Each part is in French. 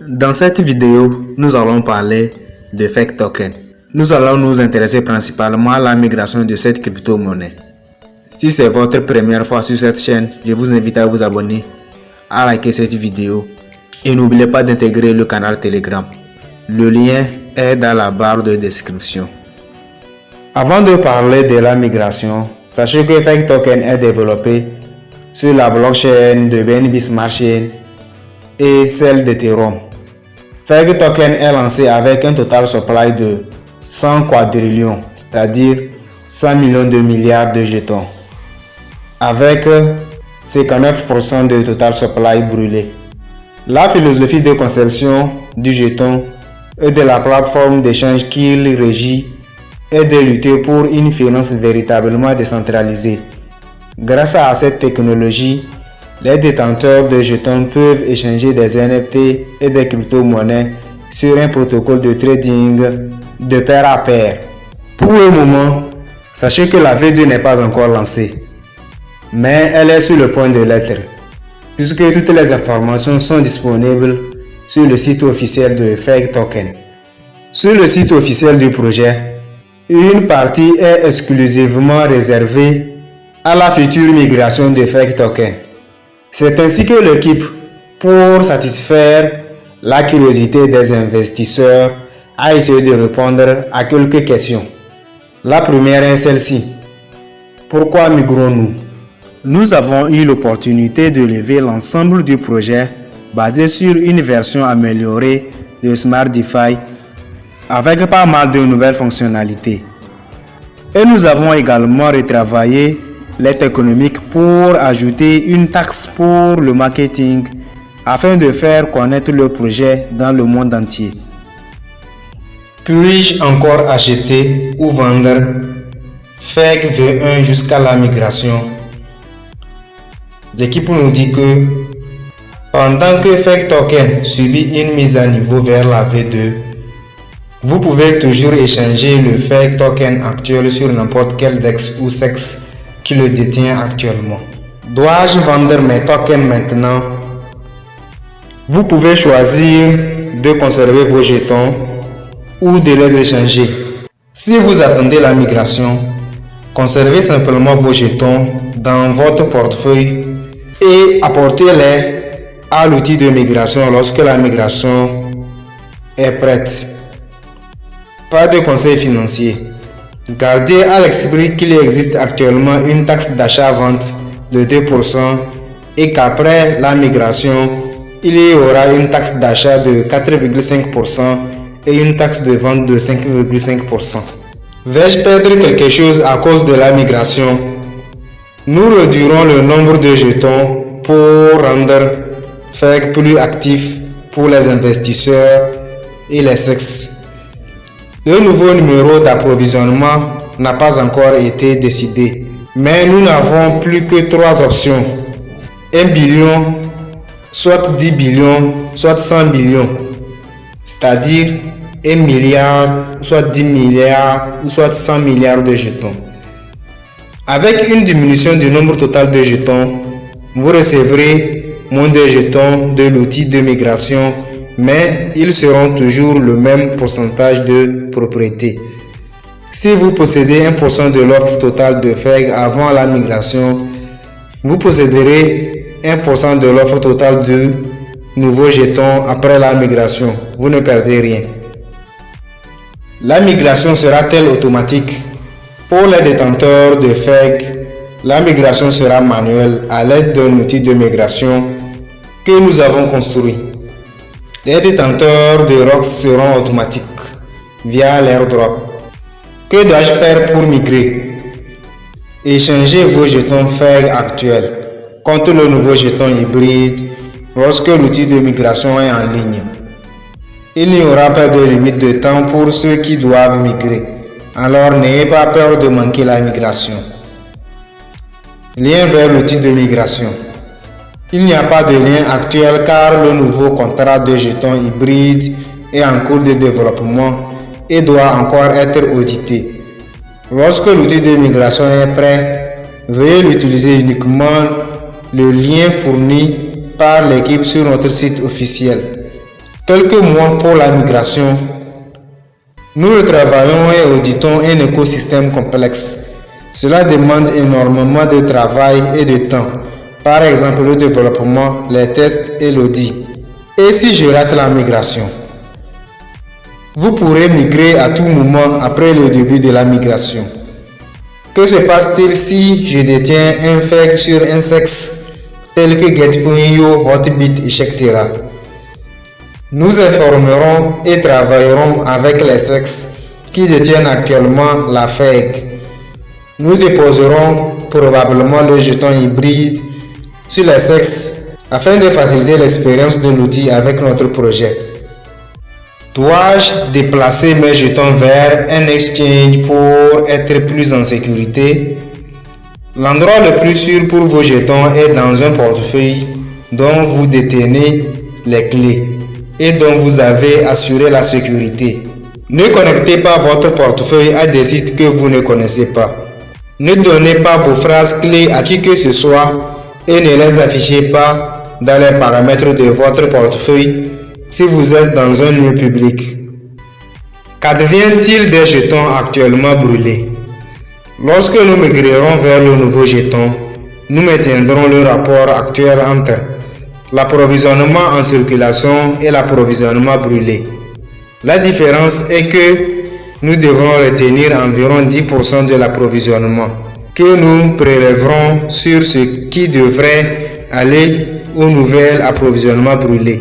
Dans cette vidéo, nous allons parler de fake token. Nous allons nous intéresser principalement à la migration de cette crypto-monnaie. Si c'est votre première fois sur cette chaîne, je vous invite à vous abonner, à liker cette vidéo et n'oubliez pas d'intégrer le canal Telegram. Le lien est dans la barre de description. Avant de parler de la migration, sachez que Fake Token est développé sur la blockchain de BNB Smart Chain et celle d'Ethereum. Fake Token est lancé avec un total supply de 100 quadrillions, c'est-à-dire 100 millions de milliards de jetons, avec 59% de total supply brûlé. La philosophie de conception du jeton et de la plateforme d'échange qu'il régit est de lutter pour une finance véritablement décentralisée. Grâce à cette technologie, les détenteurs de jetons peuvent échanger des NFT et des crypto-monnaies sur un protocole de trading de pair à pair. Pour le moment, sachez que la V2 n'est pas encore lancée, mais elle est sur le point de l'être, puisque toutes les informations sont disponibles sur le site officiel de Fake Token. Sur le site officiel du projet, une partie est exclusivement réservée à la future migration de Fake Token. C'est ainsi que l'équipe, pour satisfaire la curiosité des investisseurs, a essayé de répondre à quelques questions. La première est celle-ci. Pourquoi migrons-nous? Nous avons eu l'opportunité de lever l'ensemble du projet basé sur une version améliorée de Smart avec pas mal de nouvelles fonctionnalités. Et nous avons également retravaillé l'aide économique pour ajouter une taxe pour le marketing afin de faire connaître le projet dans le monde entier. Puis-je encore acheter ou vendre FEC V1 jusqu'à la migration L'équipe nous dit que pendant que FEC Token subit une mise à niveau vers la V2, vous pouvez toujours échanger le FEC Token actuel sur n'importe quel DEX ou SEX qui le détient actuellement. Dois-je vendre mes tokens maintenant? Vous pouvez choisir de conserver vos jetons ou de les échanger. Si vous attendez la migration, conservez simplement vos jetons dans votre portefeuille et apportez-les à l'outil de migration lorsque la migration est prête. Pas de conseil financier. Gardez à l'esprit qu'il existe actuellement une taxe d'achat-vente de 2% et qu'après la migration, il y aura une taxe d'achat de 4,5% et une taxe de vente de 5,5%. Vais-je perdre quelque chose à cause de la migration? Nous réduirons le nombre de jetons pour rendre FEC plus actif pour les investisseurs et les sexes. Le nouveau numéro d'approvisionnement n'a pas encore été décidé, mais nous n'avons plus que trois options. 1 billion, soit 10 billions, soit 100 millions, c'est-à-dire 1 milliard, soit 10 milliards, soit 100 milliards de jetons. Avec une diminution du nombre total de jetons, vous recevrez moins de jetons de l'outil de migration mais ils seront toujours le même pourcentage de propriété. Si vous possédez 1% de l'offre totale de FEG avant la migration, vous posséderez 1% de l'offre totale de nouveaux jetons après la migration. Vous ne perdez rien. La migration sera-t-elle automatique Pour les détenteurs de FEG, la migration sera manuelle à l'aide d'un outil de migration que nous avons construit. Les détenteurs de ROX seront automatiques via l'airdrop. Que dois-je faire pour migrer? Échangez vos jetons FEG actuels contre le nouveau jeton hybride lorsque l'outil de migration est en ligne. Il n'y aura pas de limite de temps pour ceux qui doivent migrer, alors n'ayez pas peur de manquer la migration. Lien vers l'outil de migration. Il n'y a pas de lien actuel car le nouveau contrat de jetons hybride est en cours de développement et doit encore être audité. Lorsque l'outil de migration est prêt, veuillez l'utiliser uniquement le lien fourni par l'équipe sur notre site officiel. quelques mois pour la migration. Nous retravaillons et auditons un écosystème complexe. Cela demande énormément de travail et de temps. Par exemple, le développement, les tests et l'audit. Et si je rate la migration? Vous pourrez migrer à tout moment après le début de la migration. Que se passe-t-il si je détiens un fake sur un sexe tel que Get.io, Hotbit, etc. Nous informerons et travaillerons avec les sexes qui détiennent actuellement la fake. Nous déposerons probablement le jeton hybride sur les sexes afin de faciliter l'expérience de l'outil avec notre projet. Dois-je déplacer mes jetons vers un exchange pour être plus en sécurité? L'endroit le plus sûr pour vos jetons est dans un portefeuille dont vous détenez les clés et dont vous avez assuré la sécurité. Ne connectez pas votre portefeuille à des sites que vous ne connaissez pas. Ne donnez pas vos phrases clés à qui que ce soit et ne les affichez pas dans les paramètres de votre portefeuille si vous êtes dans un lieu public. Qu'advient-il des jetons actuellement brûlés? Lorsque nous migrerons vers le nouveau jeton, nous maintiendrons le rapport actuel entre l'approvisionnement en circulation et l'approvisionnement brûlé. La différence est que nous devrons retenir environ 10% de l'approvisionnement que nous prélèverons sur ce qui devrait aller au nouvel approvisionnement brûlé.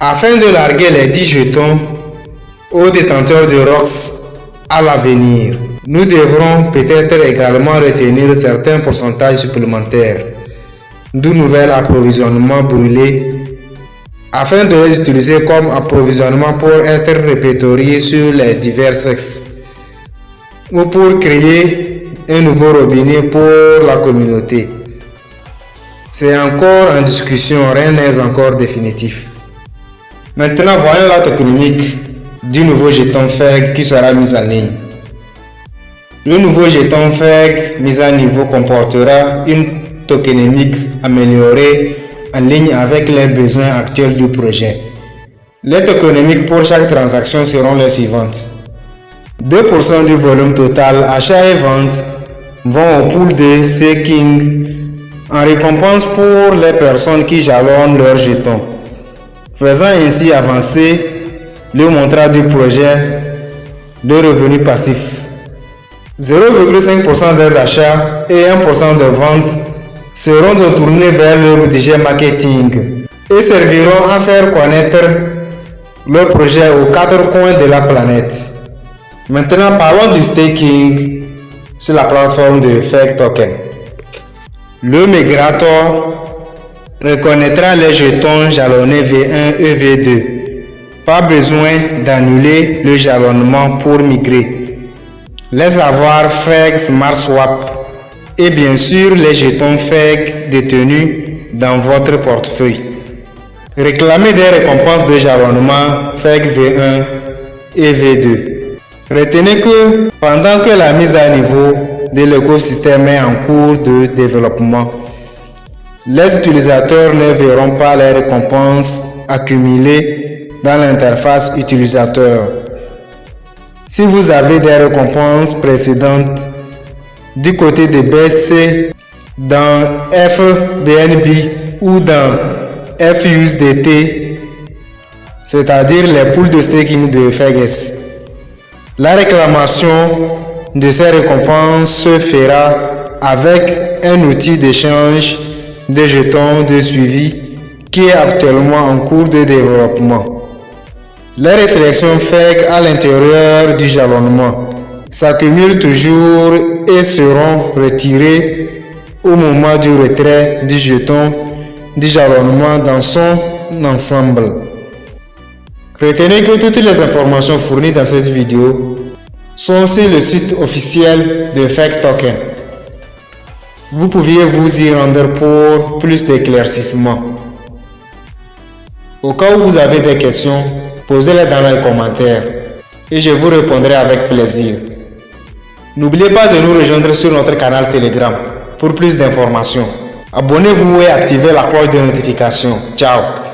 Afin de larguer les 10 jetons aux détenteurs de ROX à l'avenir, nous devrons peut-être également retenir certains pourcentages supplémentaires du nouvel approvisionnement brûlé afin de les utiliser comme approvisionnement pour être répertoriés sur les divers sexes ou pour créer un nouveau robinet pour la communauté. C'est encore en discussion, rien n'est encore définitif. Maintenant, voyons la technique du nouveau jeton FEG qui sera mis en ligne. Le nouveau jeton FEG mis à niveau comportera une tokenomique améliorée en ligne avec les besoins actuels du projet. Les tokenomiques pour chaque transaction seront les suivantes. 2% du volume total achat et vente vont au pool de staking en récompense pour les personnes qui jalonnent leurs jetons faisant ainsi avancer le montant du projet de revenus passifs. 0,5% des achats et 1% de ventes seront retournés vers le budget marketing et serviront à faire connaître le projet aux quatre coins de la planète. Maintenant, parlons du staking sur la plateforme de Fake Token. Le migrator reconnaîtra les jetons jalonnés V1 et V2. Pas besoin d'annuler le jalonnement pour migrer. Les avoirs FEG Smart Swap et bien sûr les jetons FEG détenus dans votre portefeuille. Réclamez des récompenses de jalonnement FEG V1 et V2. Retenez que pendant que la mise à niveau de l'écosystème est en cours de développement, les utilisateurs ne verront pas les récompenses accumulées dans l'interface utilisateur. Si vous avez des récompenses précédentes du côté de BC dans FBNB ou dans FUSDT, c'est-à-dire les poules de staking de FEGES, la réclamation de ces récompenses se fera avec un outil d'échange des jetons de suivi qui est actuellement en cours de développement. Les réflexions faites à l'intérieur du jalonnement s'accumulent toujours et seront retirées au moment du retrait du jeton du jalonnement dans son ensemble. Retenez que toutes les informations fournies dans cette vidéo sont sur le site officiel de Fake Token. Vous pouviez vous y rendre pour plus d'éclaircissements. Au cas où vous avez des questions, posez-les dans les commentaires et je vous répondrai avec plaisir. N'oubliez pas de nous rejoindre sur notre canal Telegram pour plus d'informations. Abonnez-vous et activez la cloche de notification. Ciao